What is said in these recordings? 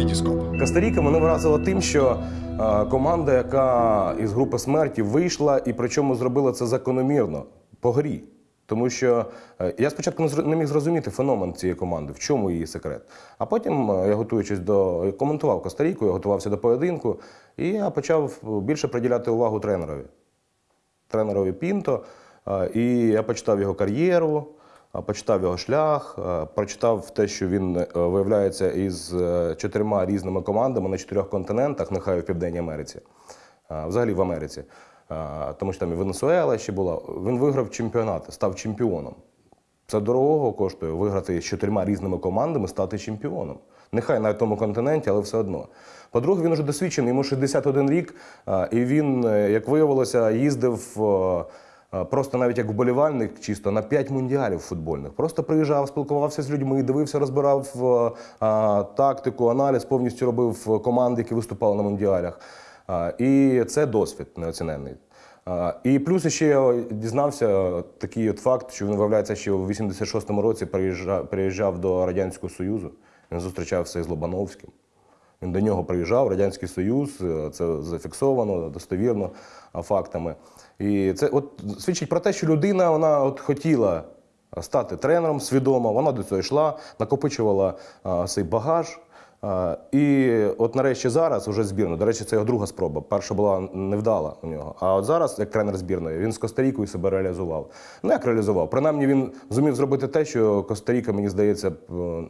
Вітіскоп. Коста-Ріка мене вразила тим, що е, команда, яка із групи смерті вийшла, і причому зробила це закономірно по грі. Тому що е, я спочатку не міг зрозуміти феномен цієї команди, в чому її секрет. А потім, е, я готуючись до я коментував Коста-Ріку, я готувався до поєдинку, і я почав більше приділяти увагу тренерові. Тренерові Пінто. І я почитав його кар'єру, почитав його шлях, е, прочитав те, що він е, виявляється із е, чотирма різними командами на чотирьох континентах, нехай в Південній Америці, е, взагалі в Америці. Е, Тому що там і Венесуела ще була. Він виграв чемпіонати, став чемпіоном. Це дорогого коштує виграти з чотирма різними командами, стати чемпіоном. Нехай на тому континенті, але все одно. По-друге, він вже досвідчений, йому 61 рік, і він, е, як виявилося, їздив е, е, просто навіть як вболівальник, чисто на 5 мундіалів футбольних. Просто приїжджав, спілкувався з людьми, дивився, розбирав е, а, тактику, аналіз, повністю робив команди, які виступали на мундіалях. А, І це досвід неоціненний. А, І плюс ще я дізнався такий от факт, що він виявляється, що в 86-му році приїжджав, приїжджав до Радянського Союзу. Він зустрічався із Лобановським. Він до нього приїжджав, Радянський Союз, е, це зафіксовано достовірно фактами. І це от свідчить про те, що людина вона от хотіла стати тренером свідомо, вона до цього йшла, накопичувала а, цей багаж. І от нарешті зараз уже збірна. До речі, це його друга спроба. Перша була невдала у нього. А от зараз, як тренер збірної, він з Коста-Рікою себе реалізував. Ну як реалізував? Принаймні він зумів зробити те, що Коста-Ріка, мені здається, е,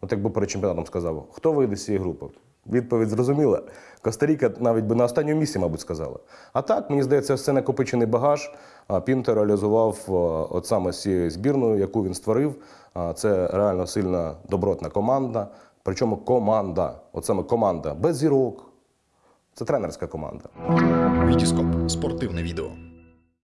от якби перед чемпіонатом сказав, хто вийде з цієї групи? Відповідь зрозуміла. Коста-Ріка навіть би на останньому місці, мабуть, сказала. А так, мені здається, все накопичений багаж. Пінтер реалізував е, от саме з цією збірною, яку він створив. Це реально сильна добротна команда. Причому команда, от саме команда без зірок. Це тренерська команда. Вітіскоп. Спортивне відео.